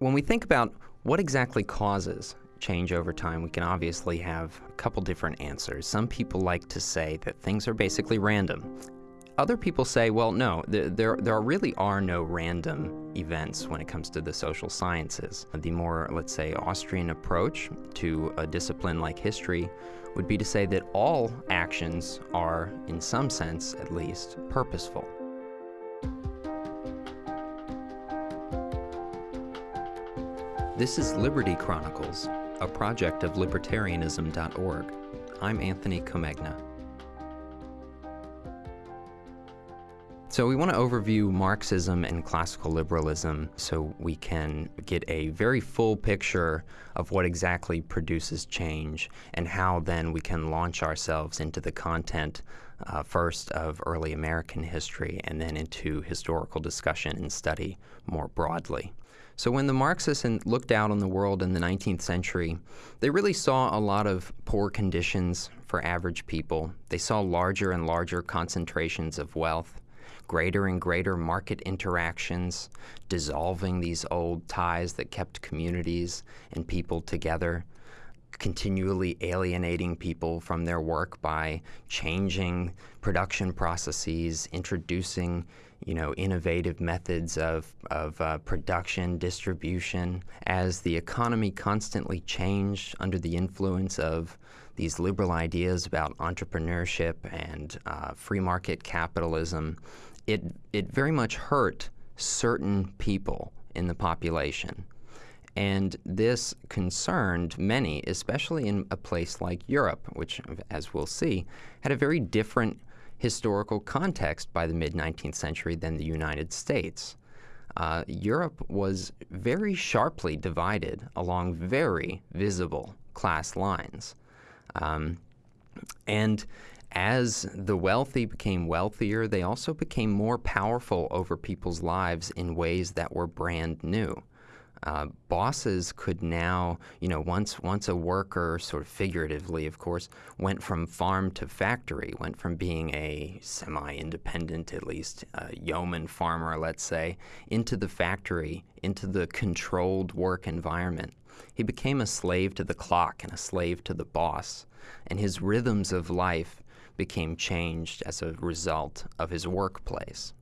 When we think about what exactly causes change over time, we can obviously have a couple different answers. Some people like to say that things are basically random. Other people say, well, no, there, there, really are no random events when it comes to the social sciences. The more, let's say, Austrian approach to a discipline like history would be to say that all actions are, in some sense at least, purposeful. This is Liberty Chronicles, a project of libertarianism.org. I'm Anthony Comegna. So, we want to overview Marxism and classical liberalism so we can get a very full picture of what exactly produces change and how then we can launch ourselves into the content uh, first of early American history and then into historical discussion and study more broadly. So when the Marxists looked out on the world in the 19th century, they really saw a lot of poor conditions for average people. They saw larger and larger concentrations of wealth, greater and greater market interactions, dissolving these old ties that kept communities and people together continually alienating people from their work by changing production processes, introducing you know, innovative methods of, of uh, production, distribution. As the economy constantly changed under the influence of these liberal ideas about entrepreneurship and uh, free market capitalism, it, it very much hurt certain people in the population. And this concerned many, especially in a place like Europe, which, as we'll see, had a very different historical context by the mid 19th century than the United States. Uh, Europe was very sharply divided along very visible class lines. Um, and as the wealthy became wealthier, they also became more powerful over people's lives in ways that were brand new uh, bosses could now, you know, once once a worker, sort of figuratively, of course, went from farm to factory, went from being a semi-independent, at least uh, yeoman farmer, let's say, into the factory, into the controlled work environment. He became a slave to the clock and a slave to the boss, and his rhythms of life became changed as a result of his workplace.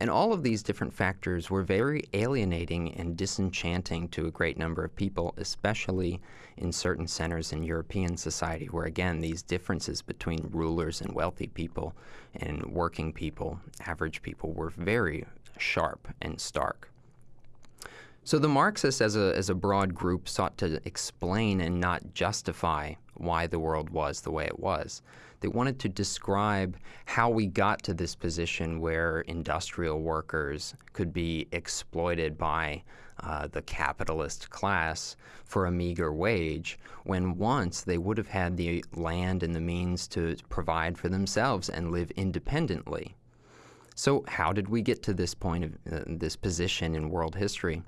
And all of these different factors were very alienating and disenchanting to a great number of people, especially in certain centers in European society, where again, these differences between rulers and wealthy people and working people, average people, were very sharp and stark. So the Marxists, as a, as a broad group, sought to explain and not justify why the world was the way it was. They wanted to describe how we got to this position where industrial workers could be exploited by uh, the capitalist class for a meager wage, when once they would have had the land and the means to provide for themselves and live independently. So, how did we get to this point of uh, this position in world history?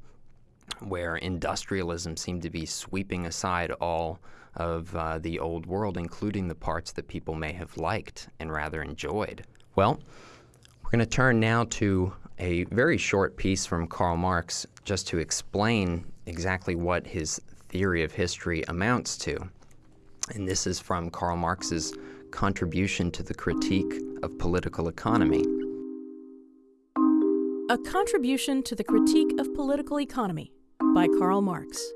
where industrialism seemed to be sweeping aside all of uh, the old world, including the parts that people may have liked and rather enjoyed. Well, we're going to turn now to a very short piece from Karl Marx just to explain exactly what his theory of history amounts to. And this is from Karl Marx's contribution to the critique of political economy. A contribution to the critique of political economy by Karl Marx.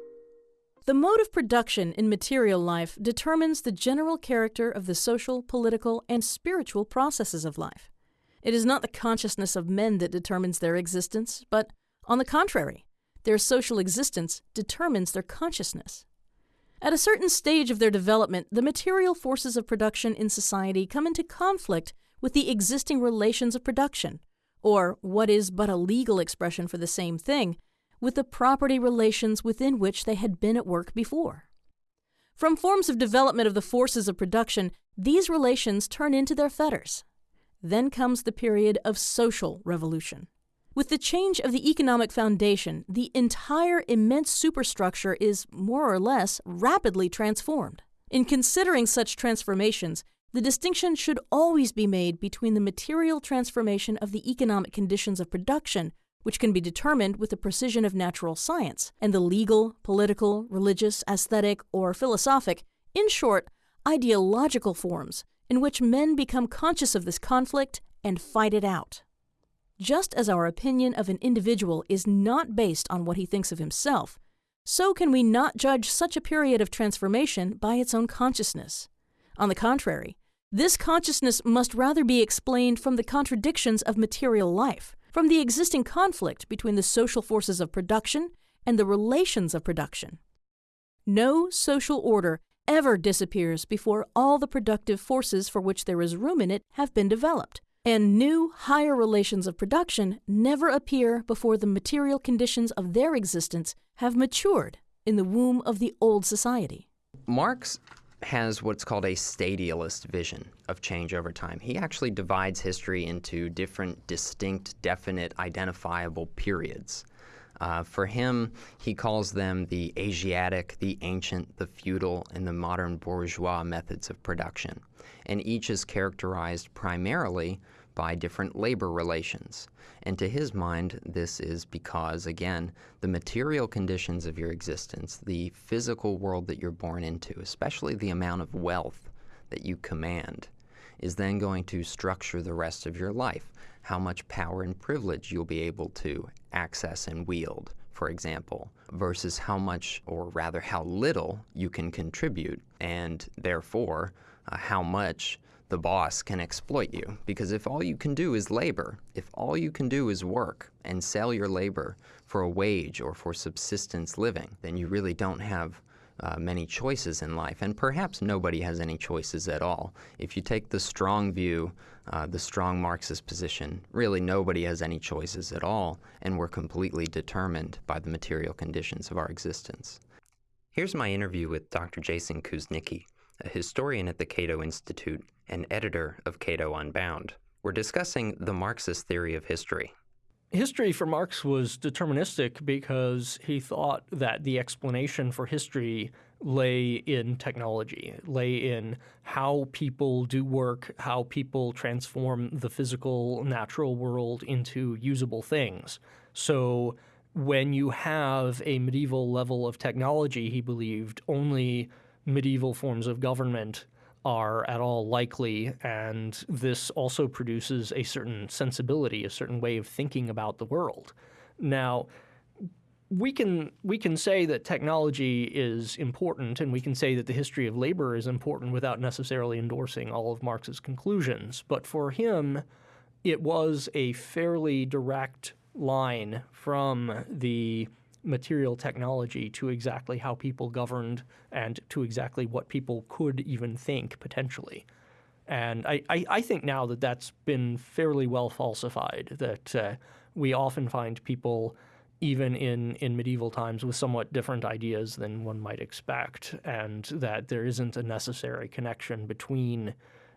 The mode of production in material life determines the general character of the social, political, and spiritual processes of life. It is not the consciousness of men that determines their existence, but, on the contrary, their social existence determines their consciousness. At a certain stage of their development, the material forces of production in society come into conflict with the existing relations of production, or what is but a legal expression for the same thing, with the property relations within which they had been at work before. From forms of development of the forces of production, these relations turn into their fetters. Then comes the period of social revolution. With the change of the economic foundation, the entire immense superstructure is, more or less, rapidly transformed. In considering such transformations, the distinction should always be made between the material transformation of the economic conditions of production which can be determined with the precision of natural science, and the legal, political, religious, aesthetic, or philosophic, in short, ideological forms in which men become conscious of this conflict and fight it out. Just as our opinion of an individual is not based on what he thinks of himself, so can we not judge such a period of transformation by its own consciousness. On the contrary, this consciousness must rather be explained from the contradictions of material life, from the existing conflict between the social forces of production and the relations of production. No social order ever disappears before all the productive forces for which there is room in it have been developed, and new, higher relations of production never appear before the material conditions of their existence have matured in the womb of the old society. Marx has what's called a stadialist vision of change over time. He actually divides history into different, distinct, definite, identifiable periods. Uh, for him, he calls them the Asiatic, the ancient, the feudal, and the modern bourgeois methods of production. And each is characterized primarily by different labor relations. And to his mind, this is because, again, the material conditions of your existence, the physical world that you're born into, especially the amount of wealth that you command, is then going to structure the rest of your life. How much power and privilege you'll be able to access and wield, for example, versus how much, or rather how little, you can contribute, and therefore uh, how much the boss can exploit you. Because if all you can do is labor, if all you can do is work and sell your labor for a wage or for subsistence living, then you really don't have uh, many choices in life, and perhaps nobody has any choices at all. If you take the strong view, uh, the strong Marxist position, really nobody has any choices at all, and we're completely determined by the material conditions of our existence. Here's my interview with Dr. Jason Kuznicki, a historian at the Cato Institute and editor of Cato Unbound. We're discussing the Marxist theory of history. History for Marx was deterministic because he thought that the explanation for history lay in technology, lay in how people do work, how people transform the physical, natural world into usable things. So when you have a medieval level of technology, he believed only medieval forms of government are at all likely, and this also produces a certain sensibility, a certain way of thinking about the world. Now, we can we can say that technology is important, and we can say that the history of labor is important without necessarily endorsing all of Marx's conclusions. But for him, it was a fairly direct line from the material technology to exactly how people governed and to exactly what people could even think potentially. And I, I, I think now that that's been fairly well falsified, that uh, we often find people even in, in medieval times with somewhat different ideas than one might expect, and that there isn't a necessary connection between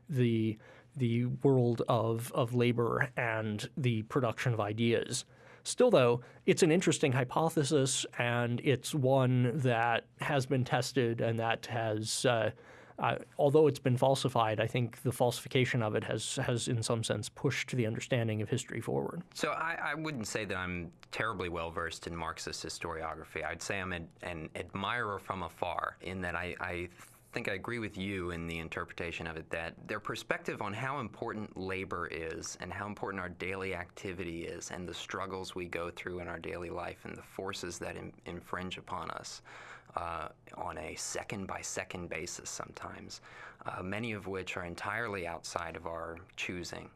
the, the world of, of labor and the production of ideas. Still, though, it's an interesting hypothesis, and it's one that has been tested and that has, uh, uh, although it's been falsified, I think the falsification of it has, has in some sense, pushed the understanding of history forward. So I, I wouldn't say that I'm terribly well versed in Marxist historiography. I'd say I'm an, an admirer from afar, in that I, I think I agree with you in the interpretation of it that their perspective on how important labor is and how important our daily activity is and the struggles we go through in our daily life and the forces that in, infringe upon us uh, on a second by second basis sometimes, uh, many of which are entirely outside of our choosing.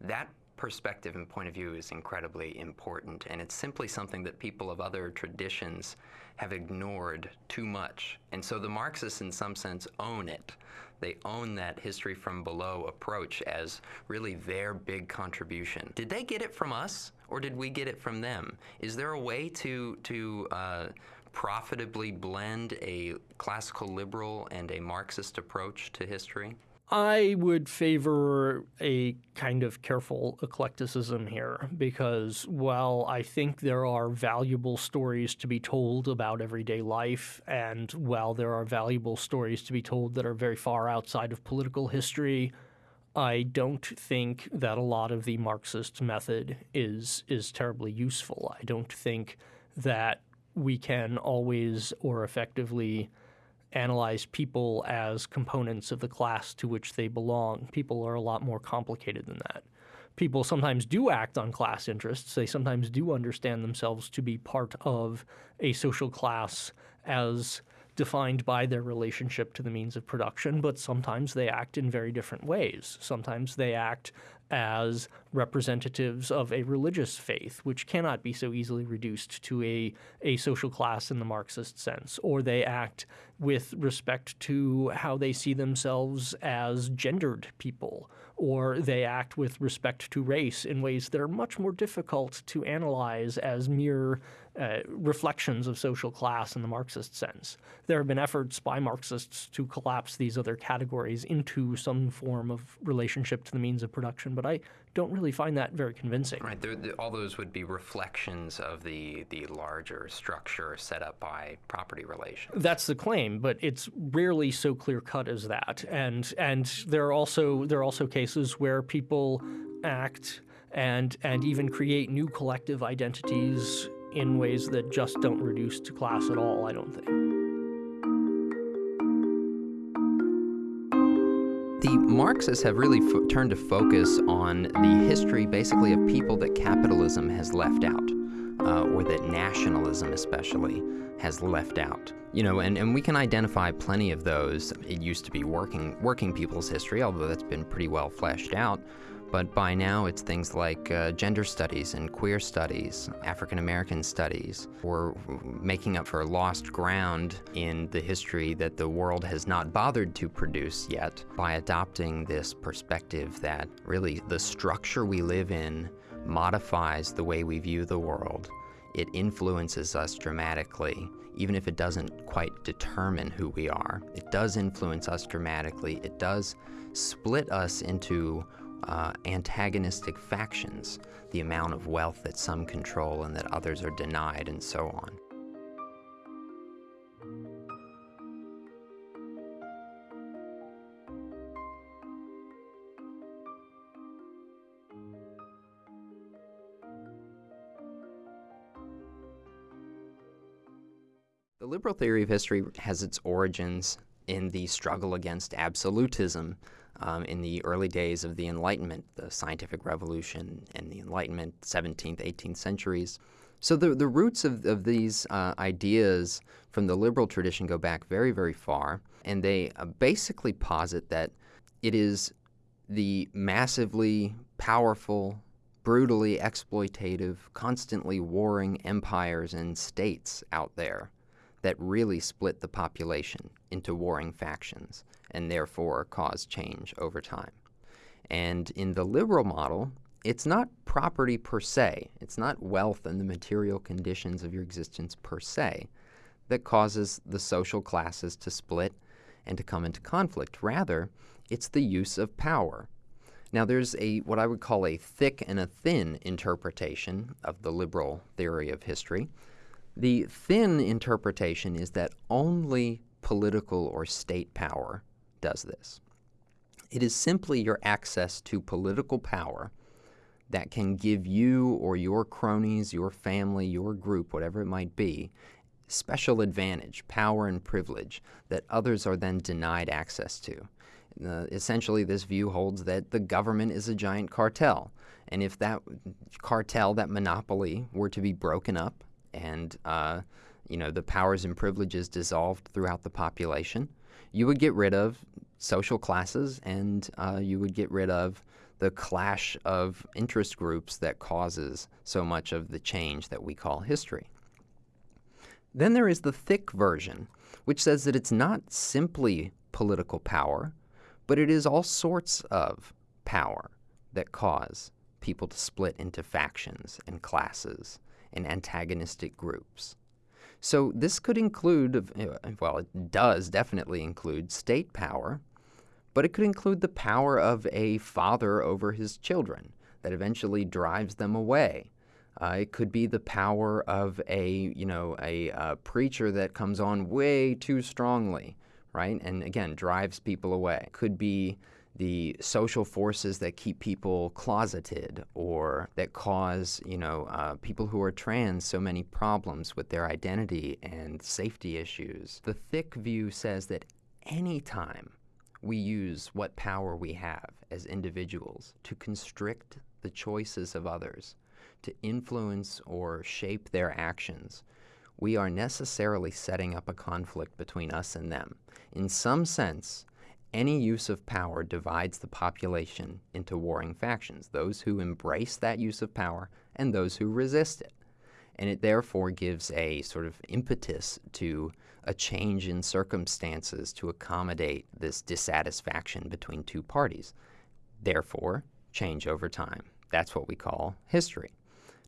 That perspective and point of view is incredibly important, and it's simply something that people of other traditions have ignored too much. And so the Marxists, in some sense, own it. They own that history from below approach as really their big contribution. Did they get it from us, or did we get it from them? Is there a way to to uh, profitably blend a classical liberal and a Marxist approach to history? I would favor a kind of careful eclecticism here because while I think there are valuable stories to be told about everyday life, and while there are valuable stories to be told that are very far outside of political history, I don't think that a lot of the Marxist method is is terribly useful. I don't think that we can always or effectively analyze people as components of the class to which they belong. People are a lot more complicated than that. People sometimes do act on class interests. They sometimes do understand themselves to be part of a social class as defined by their relationship to the means of production, but sometimes they act in very different ways. Sometimes they act as representatives of a religious faith, which cannot be so easily reduced to a, a social class in the Marxist sense, or they act with respect to how they see themselves as gendered people, or they act with respect to race in ways that are much more difficult to analyze as mere uh, reflections of social class in the Marxist sense. There have been efforts by Marxists to collapse these other categories into some form of relationship to the means of production, but I don't really find that very convincing. Right. They're, they're, all those would be reflections of the, the larger structure set up by property relations. That's the claim, but it's rarely so clear cut as that. And and there are also there are also cases where people act and and even create new collective identities in ways that just don't reduce to class at all, I don't think. The Marxists have really turned to focus on the history basically of people that capitalism has left out, uh, or that nationalism especially has left out. You know, and, and we can identify plenty of those. It used to be working working people's history, although that's been pretty well fleshed out. But by now, it's things like uh, gender studies and queer studies, African American studies. We're making up for lost ground in the history that the world has not bothered to produce yet by adopting this perspective that really the structure we live in modifies the way we view the world. It influences us dramatically, even if it doesn't quite determine who we are. It does influence us dramatically. It does split us into uh, antagonistic factions, the amount of wealth that some control and that others are denied, and so on. The liberal theory of history has its origins in the struggle against absolutism um, in the early days of the Enlightenment, the scientific revolution and the Enlightenment, 17th, 18th centuries. So the, the roots of, of these uh, ideas from the liberal tradition go back very, very far, and they uh, basically posit that it is the massively powerful, brutally exploitative, constantly warring empires and states out there that really split the population into warring factions and therefore cause change over time. And in the liberal model, it's not property per se, it's not wealth and the material conditions of your existence per se that causes the social classes to split and to come into conflict. Rather, it's the use of power. Now, there's a what I would call a thick and a thin interpretation of the liberal theory of history. The thin interpretation is that only political or state power does this. It is simply your access to political power that can give you or your cronies, your family, your group, whatever it might be, special advantage, power, and privilege that others are then denied access to. Uh, essentially, this view holds that the government is a giant cartel. And if that cartel, that monopoly, were to be broken up and uh, you know the powers and privileges dissolved throughout the population, you would get rid of social classes and uh, you would get rid of the clash of interest groups that causes so much of the change that we call history. Then there is the thick version, which says that it's not simply political power, but it is all sorts of power that cause people to split into factions and classes and antagonistic groups. So this could include, uh, well, it does definitely include state power, but it could include the power of a father over his children that eventually drives them away. Uh, it could be the power of a, you know, a uh, preacher that comes on way too strongly, right? And again, drives people away. Could be the social forces that keep people closeted or that cause, you know, uh, people who are trans so many problems with their identity and safety issues. The thick view says that anytime we use what power we have as individuals to constrict the choices of others, to influence or shape their actions, we are necessarily setting up a conflict between us and them. In some sense, any use of power divides the population into warring factions, those who embrace that use of power and those who resist it. And it therefore gives a sort of impetus to a change in circumstances to accommodate this dissatisfaction between two parties. Therefore, change over time. That's what we call history.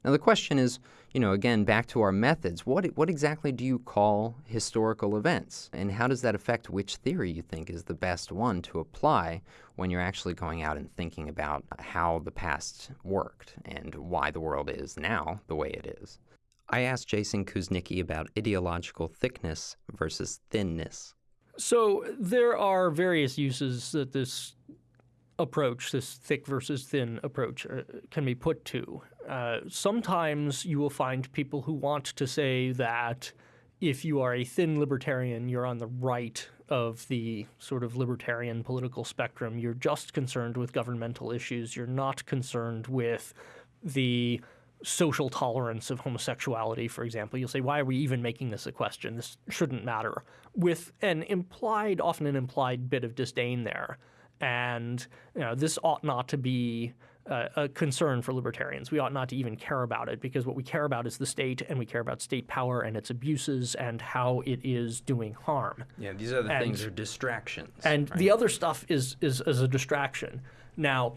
Now, the question is, you know, again, back to our methods, what, what exactly do you call historical events? And how does that affect which theory you think is the best one to apply when you're actually going out and thinking about how the past worked and why the world is now the way it is? I asked Jason Kuznicki about ideological thickness versus thinness. So there are various uses that this approach, this thick versus thin approach, uh, can be put to. Uh, sometimes you will find people who want to say that if you are a thin libertarian, you're on the right of the sort of libertarian political spectrum. You're just concerned with governmental issues. You're not concerned with the social tolerance of homosexuality, for example. You'll say, why are we even making this a question? This shouldn't matter. With an implied, often an implied bit of disdain there and you know, this ought not to be uh, a concern for libertarians. We ought not to even care about it because what we care about is the state and we care about state power and its abuses and how it is doing harm. Yeah, these other and, things are distractions. And right? the other stuff is, is, is a distraction. Now,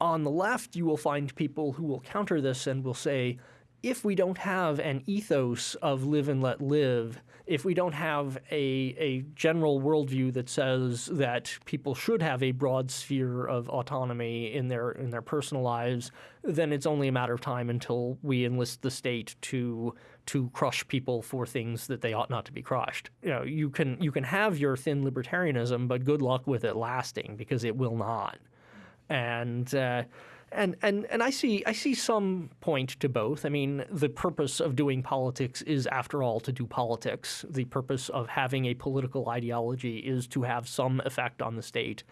on the left, you will find people who will counter this and will say, if we don't have an ethos of live and let live, if we don't have a, a general worldview that says that people should have a broad sphere of autonomy in their in their personal lives, then it's only a matter of time until we enlist the state to to crush people for things that they ought not to be crushed. You know, you can you can have your thin libertarianism, but good luck with it lasting because it will not. And uh, and and and I see I see some point to both. I mean, the purpose of doing politics is, after all, to do politics. The purpose of having a political ideology is to have some effect on the state.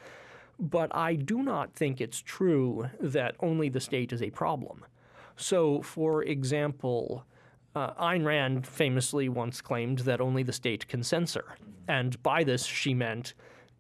But I do not think it's true that only the state is a problem. So, for example, uh, Ayn Rand famously once claimed that only the state can censor. And by this, she meant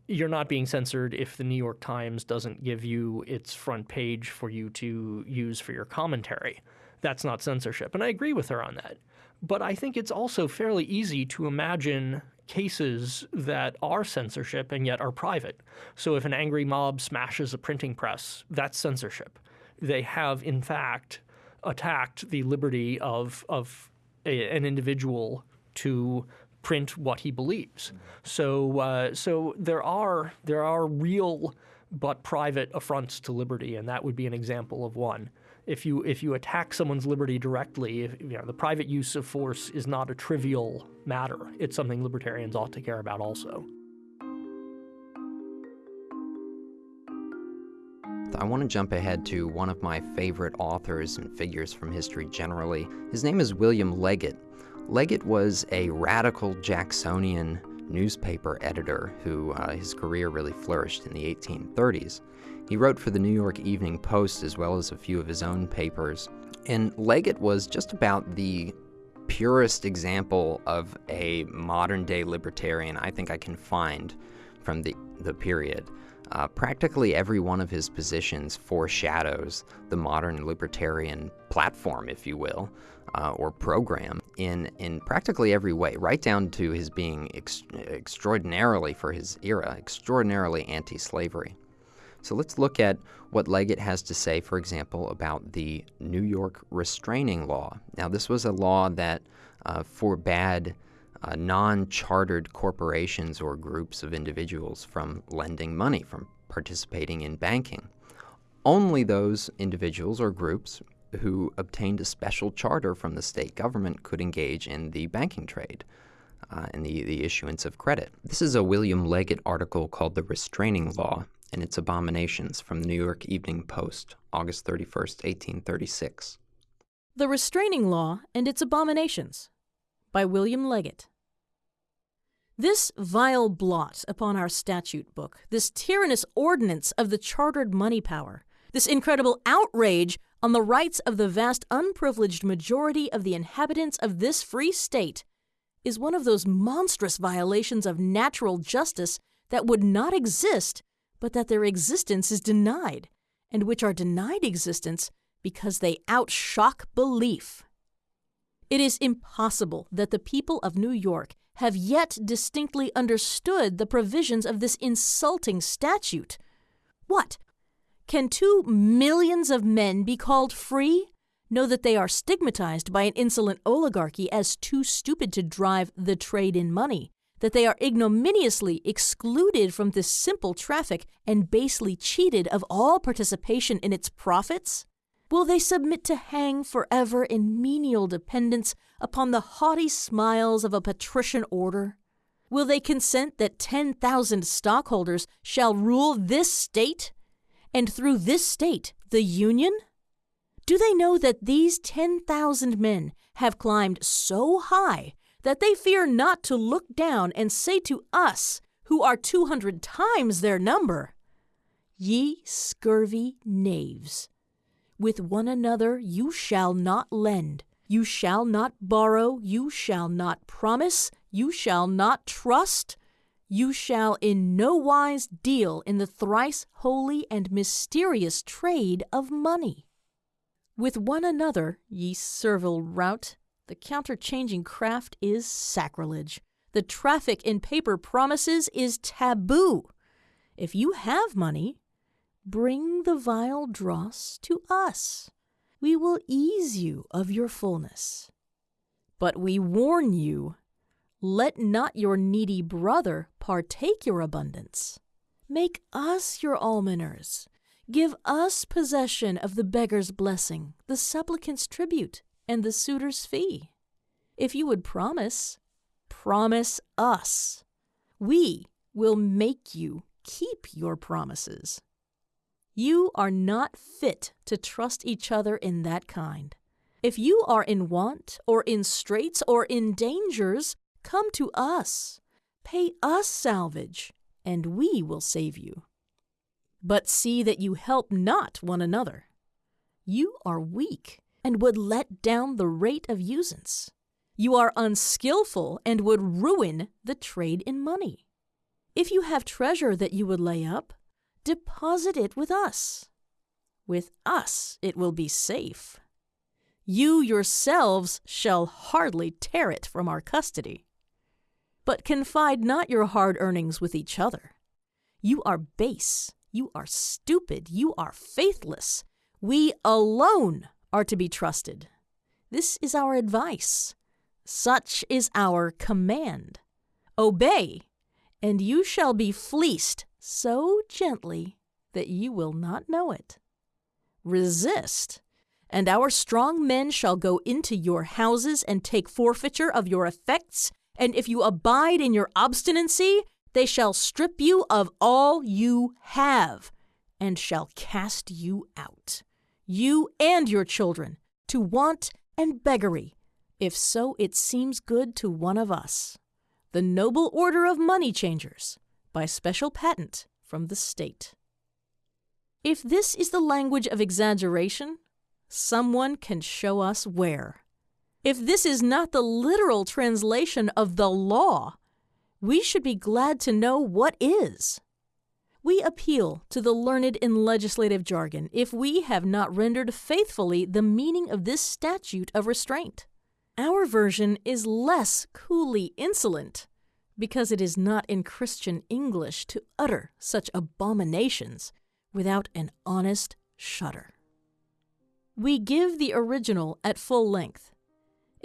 you're not being censored if the New York Times doesn't give you its front page for you to use for your commentary. That's not censorship. And I agree with her on that. But I think it's also fairly easy to imagine cases that are censorship and yet are private. So if an angry mob smashes a printing press, that's censorship. They have, in fact, attacked the liberty of, of a, an individual to print what he believes. So, uh, so there are there are real but private affronts to liberty, and that would be an example of one. If you if you attack someone's liberty directly, if, you know the private use of force is not a trivial matter. It's something libertarians ought to care about also. I want to jump ahead to one of my favorite authors and figures from history generally. His name is William Leggett. Leggett was a radical Jacksonian newspaper editor who uh, his career really flourished in the 1830s. He wrote for the New York Evening Post as well as a few of his own papers. And Leggett was just about the purest example of a modern day libertarian I think I can find from the, the period. Uh, practically every one of his positions foreshadows the modern libertarian platform, if you will, uh, or program in, in practically every way, right down to his being ex- extraordinarily, for his era, extraordinarily anti slavery. So let's look at what Leggett has to say, for example, about the New York restraining law. Now, this was a law that uh, forbade uh, non chartered corporations or groups of individuals from lending money, from participating in banking. Only those individuals or groups who obtained a special charter from the state government could engage in the banking trade uh, and the, the issuance of credit. This is a William Leggett article called The Restraining Law, and its abominations from the New York Evening Post, August 31st, 1836. The Restraining Law and Its Abominations by William Leggett. This vile blot upon our statute book, this tyrannous ordinance of the chartered money power, this incredible outrage on the rights of the vast unprivileged majority of the inhabitants of this free state, is one of those monstrous violations of natural justice that would not exist but that their existence is denied, and which are denied existence because they outshock belief. It is impossible that the people of New York have yet distinctly understood the provisions of this insulting statute. What? Can two millions of men be called free? Know that they are stigmatized by an insolent oligarchy as too stupid to drive the trade in money, that they are ignominiously excluded from this simple traffic and basely cheated of all participation in its profits? Will they submit to hang forever in menial dependence upon the haughty smiles of a patrician order? Will they consent that 10,000 stockholders shall rule this state, and through this state the Union? Do they know that these 10,000 men have climbed so high that they fear not to look down and say to us, who are two hundred times their number, Ye scurvy knaves, with one another you shall not lend, you shall not borrow, you shall not promise, you shall not trust, you shall in no wise deal in the thrice holy and mysterious trade of money. With one another, ye servile rout, the counterchanging craft is sacrilege. The traffic in paper promises is taboo. If you have money, bring the vile dross to us. We will ease you of your fullness. But we warn you let not your needy brother partake your abundance. Make us your almoners. Give us possession of the beggar's blessing, the supplicant's tribute, and the suitor's fee. If you would promise, promise us. We will make you keep your promises. You are not fit to trust each other in that kind. If you are in want, or in straits, or in dangers, come to us. Pay us salvage, and we will save you. But see that you help not one another. You are weak and would let down the rate of usance. You are unskilful and would ruin the trade in money. If you have treasure that you would lay up, deposit it with us. With us it will be safe. You yourselves shall hardly tear it from our custody. But confide not your hard earnings with each other. You are base, you are stupid, you are faithless. We alone are to be trusted. This is our advice. Such is our command. Obey, and you shall be fleeced so gently that you will not know it. Resist, and our strong men shall go into your houses and take forfeiture of your effects, and if you abide in your obstinacy, they shall strip you of all you have, and shall cast you out you and your children, to want and beggary, if so it seems good to one of us. The Noble Order of Money Changers, by special patent from the state. If this is the language of exaggeration, someone can show us where. If this is not the literal translation of the law, we should be glad to know what is. We appeal to the learned in legislative jargon if we have not rendered faithfully the meaning of this statute of restraint. Our version is less coolly insolent because it is not in Christian English to utter such abominations without an honest shudder. We give the original at full length.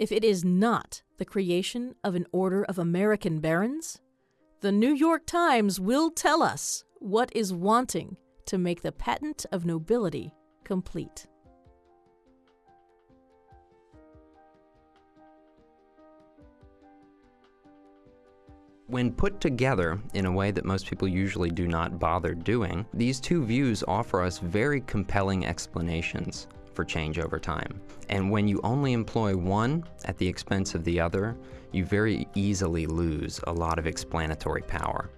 If it is not the creation of an order of American barons, the New York Times will tell us what is wanting to make the patent of nobility complete. When put together in a way that most people usually do not bother doing, these two views offer us very compelling explanations for change over time. And when you only employ one at the expense of the other, you very easily lose a lot of explanatory power.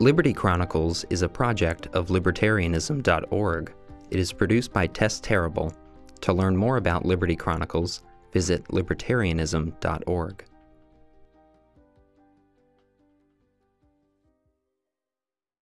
Liberty Chronicles is a project of libertarianism.org. It is produced by Tess Terrible. To learn more about Liberty Chronicles, visit libertarianism.org.